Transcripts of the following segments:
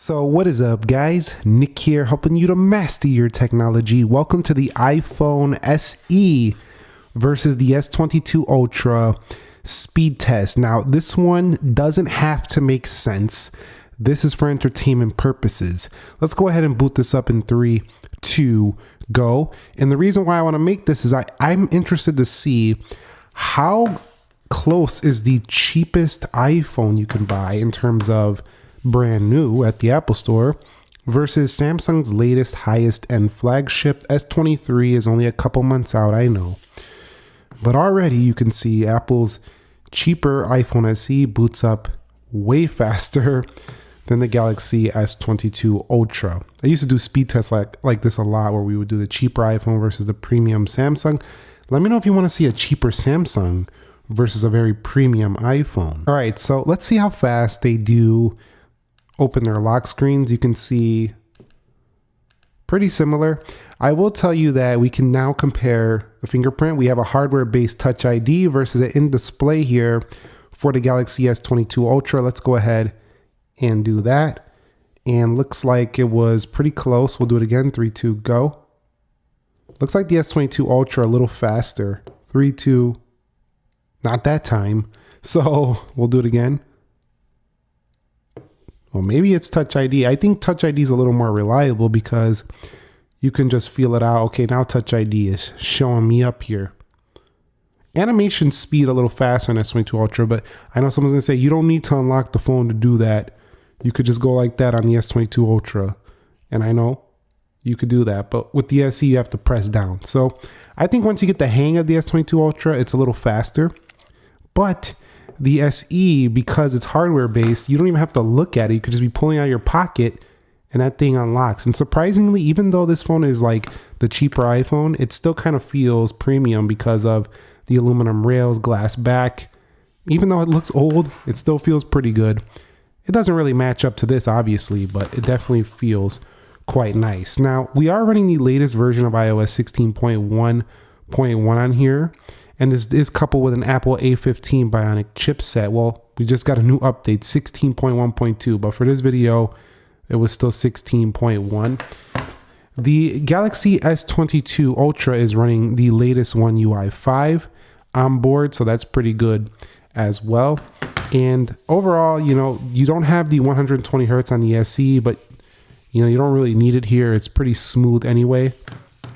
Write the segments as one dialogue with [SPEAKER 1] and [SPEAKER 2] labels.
[SPEAKER 1] So, what is up, guys? Nick here, helping you to master your technology. Welcome to the iPhone SE versus the S22 Ultra speed test. Now, this one doesn't have to make sense. This is for entertainment purposes. Let's go ahead and boot this up in three, two, go. And the reason why I want to make this is I, I'm interested to see how close is the cheapest iPhone you can buy in terms of brand new at the Apple Store versus Samsung's latest highest end flagship S23 is only a couple months out, I know. But already you can see Apple's cheaper iPhone SE boots up way faster than the Galaxy S22 Ultra. I used to do speed tests like, like this a lot where we would do the cheaper iPhone versus the premium Samsung. Let me know if you want to see a cheaper Samsung versus a very premium iPhone. All right, so let's see how fast they do open their lock screens, you can see pretty similar. I will tell you that we can now compare the fingerprint. We have a hardware-based Touch ID versus an in-display here for the Galaxy S22 Ultra. Let's go ahead and do that. And looks like it was pretty close. We'll do it again. 3, 2, go. Looks like the S22 Ultra a little faster. 3, 2, not that time. So we'll do it again. Well, maybe it's Touch ID. I think Touch ID is a little more reliable because you can just feel it out. Okay, now Touch ID is showing me up here. Animation speed a little faster on S22 Ultra, but I know someone's gonna say you don't need to unlock the phone to do that. You could just go like that on the S22 Ultra. And I know you could do that, but with the SE, you have to press down. So I think once you get the hang of the S22 Ultra, it's a little faster. But the SE, because it's hardware based, you don't even have to look at it. You could just be pulling out your pocket and that thing unlocks. And surprisingly, even though this phone is like the cheaper iPhone, it still kind of feels premium because of the aluminum rails, glass back. Even though it looks old, it still feels pretty good. It doesn't really match up to this, obviously, but it definitely feels quite nice. Now, we are running the latest version of iOS 16.1.1 on here. And this is coupled with an Apple A15 Bionic chipset. Well, we just got a new update, 16.1.2, but for this video, it was still 16.1. The Galaxy S22 Ultra is running the latest One UI 5 on board, so that's pretty good as well. And overall, you know, you don't have the 120 hertz on the SE, but you know, you don't really need it here. It's pretty smooth anyway.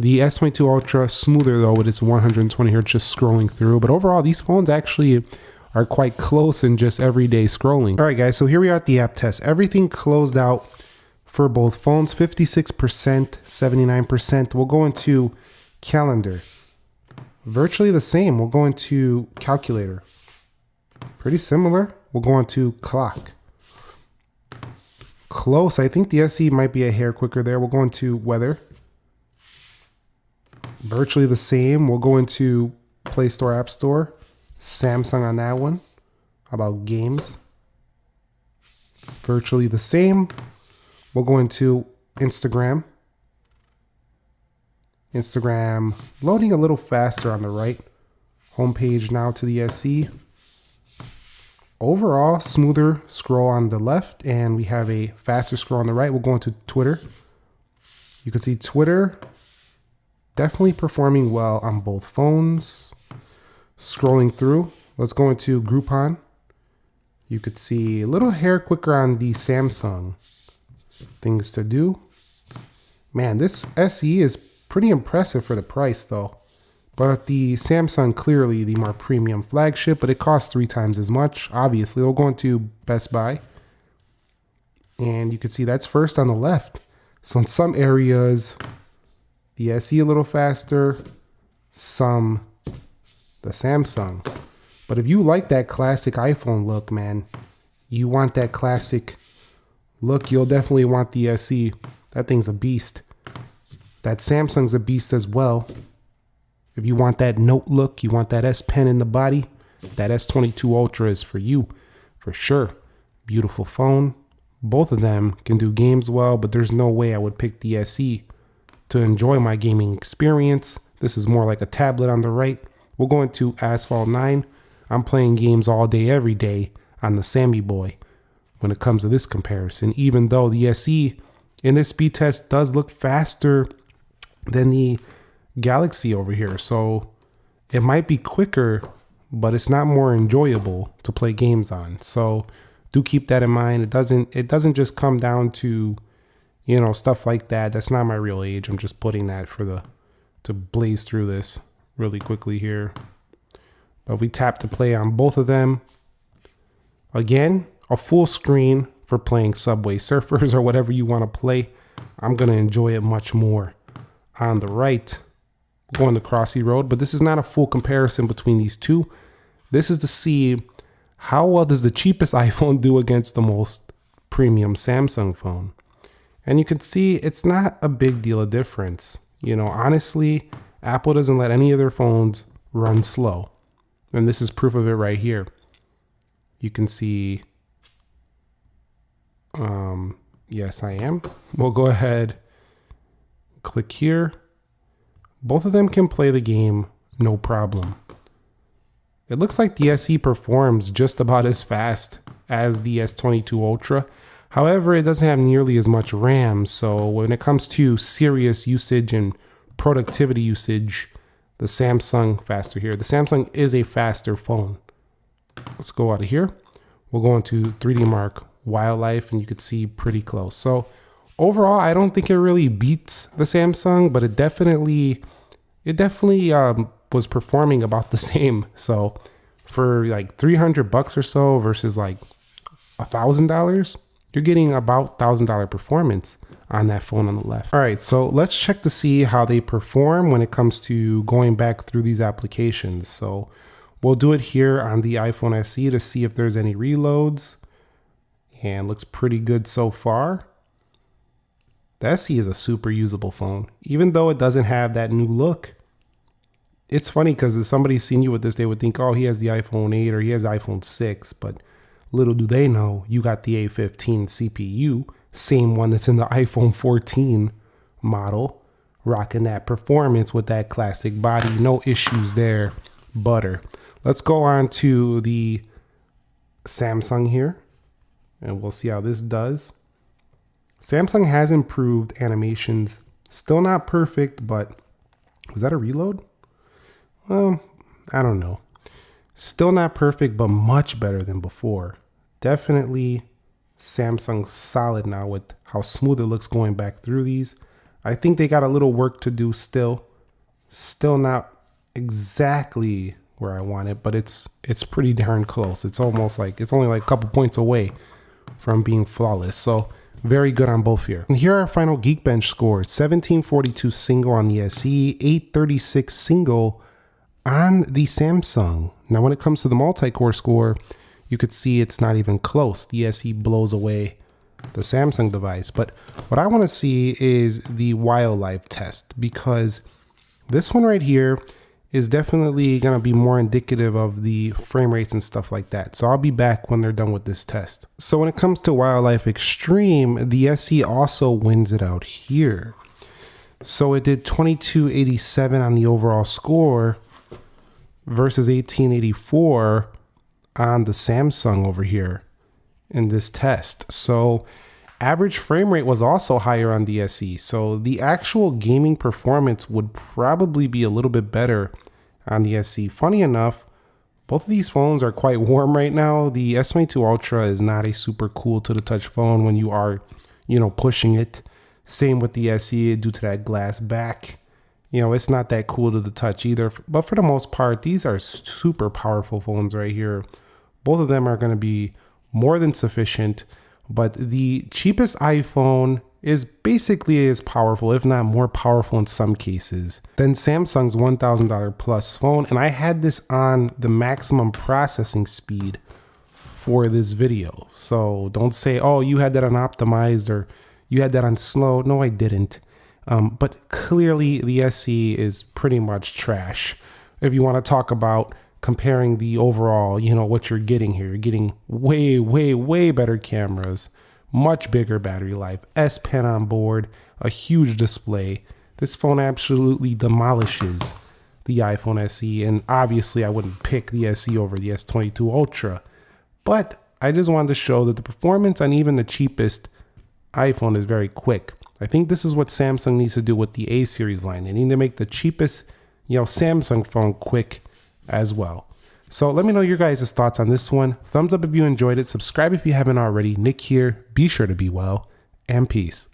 [SPEAKER 1] The S22 Ultra, smoother though with its 120 hertz just scrolling through. But overall, these phones actually are quite close in just everyday scrolling. All right, guys, so here we are at the app test. Everything closed out for both phones, 56%, 79%. We'll go into calendar. Virtually the same. We'll go into calculator. Pretty similar. We'll go into clock. Close. I think the SE might be a hair quicker there. We'll go into weather virtually the same. We'll go into Play Store, App Store, Samsung on that one. How about games? Virtually the same. We'll go into Instagram. Instagram loading a little faster on the right. Homepage now to the SE. Overall, smoother scroll on the left, and we have a faster scroll on the right. We'll go into Twitter. You can see Twitter definitely performing well on both phones. Scrolling through, let's go into Groupon. You could see a little hair quicker on the Samsung. Things to do. Man, this SE is pretty impressive for the price though. But the Samsung clearly the more premium flagship, but it costs three times as much. Obviously, we'll go into Best Buy. And you can see that's first on the left. So in some areas, the SE a little faster, some the Samsung. But if you like that classic iPhone look, man, you want that classic look, you'll definitely want the uh, SE. That thing's a beast. That Samsung's a beast as well. If you want that note look, you want that S Pen in the body, that S22 Ultra is for you, for sure. Beautiful phone. Both of them can do games well, but there's no way I would pick the SE to enjoy my gaming experience. This is more like a tablet on the right. We'll go into Asphalt 9. I'm playing games all day, every day on the Sammy Boy. when it comes to this comparison, even though the SE in this speed test does look faster than the Galaxy over here. So it might be quicker, but it's not more enjoyable to play games on. So do keep that in mind. It doesn't it doesn't just come down to you know stuff like that. That's not my real age. I'm just putting that for the to blaze through this really quickly here. But we tap to play on both of them. Again, a full screen for playing Subway Surfers or whatever you want to play. I'm going to enjoy it much more. On the right, going the Crossy Road, but this is not a full comparison between these two. This is to see how well does the cheapest iPhone do against the most premium Samsung phone. And you can see it's not a big deal of difference. You know, honestly, Apple doesn't let any of their phones run slow. And this is proof of it right here. You can see, um, yes, I am. We'll go ahead, click here. Both of them can play the game, no problem. It looks like the SE performs just about as fast as the S22 Ultra. However, it doesn't have nearly as much RAM, so when it comes to serious usage and productivity usage, the Samsung faster here. The Samsung is a faster phone. Let's go out of here. We'll go into 3D Mark Wildlife and you can see pretty close. So overall, I don't think it really beats the Samsung, but it definitely, it definitely um, was performing about the same. So for like 300 bucks or so versus like a thousand dollars, you're getting about thousand dollar performance on that phone on the left. All right, so let's check to see how they perform when it comes to going back through these applications. So we'll do it here on the iPhone SE to see if there's any reloads and looks pretty good so far. The SE is a super usable phone, even though it doesn't have that new look. It's funny because if somebody's seen you with this, they would think, oh, he has the iPhone 8 or he has iPhone 6, but little do they know, you got the A15 CPU same one that's in the iPhone 14 model, rocking that performance with that classic body. No issues there, butter. Let's go on to the Samsung here, and we'll see how this does. Samsung has improved animations. Still not perfect, but was that a reload? Well, I don't know. Still not perfect, but much better than before. Definitely Samsung solid now with how smooth it looks going back through these. I think they got a little work to do still. Still not exactly where I want it, but it's it's pretty darn close. It's almost like it's only like a couple points away from being flawless. So very good on both here. And here are our final Geekbench scores. 1742 single on the SE, 836 single on the Samsung. Now when it comes to the multi-core score, you could see it's not even close. The SE blows away the Samsung device. But what I want to see is the wildlife test because this one right here is definitely going to be more indicative of the frame rates and stuff like that. So I'll be back when they're done with this test. So when it comes to wildlife extreme, the SE also wins it out here. So it did 2287 on the overall score versus 1884 on the Samsung over here in this test. So average frame rate was also higher on the SE. So the actual gaming performance would probably be a little bit better on the SE. Funny enough, both of these phones are quite warm right now. The S22 Ultra is not a super cool to the touch phone when you are, you know, pushing it. Same with the SE due to that glass back. You know, it's not that cool to the touch either. But for the most part, these are super powerful phones right here. Both of them are going to be more than sufficient, but the cheapest iPhone is basically as powerful, if not more powerful in some cases, than Samsung's $1,000 plus phone. And I had this on the maximum processing speed for this video. So don't say, oh, you had that on optimized or you had that on slow. No, I didn't. Um, but clearly the SE is pretty much trash. If you want to talk about comparing the overall, you know, what you're getting here. You're getting way, way, way better cameras, much bigger battery life, S Pen on board, a huge display. This phone absolutely demolishes the iPhone SE, and obviously I wouldn't pick the SE over the S22 Ultra. But I just wanted to show that the performance on even the cheapest iPhone is very quick. I think this is what Samsung needs to do with the A series line. They need to make the cheapest, you know, Samsung phone quick as well. So let me know your guys' thoughts on this one. Thumbs up if you enjoyed it. Subscribe if you haven't already. Nick here. Be sure to be well and peace.